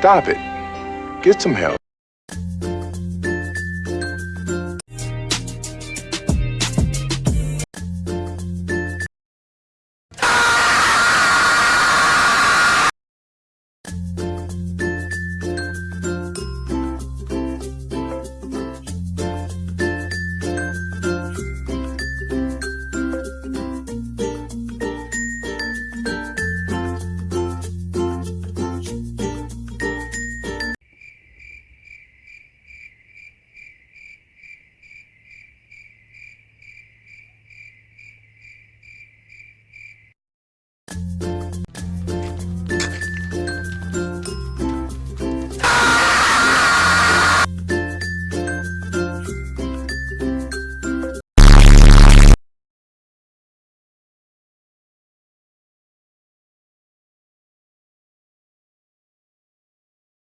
Stop it. Get some help.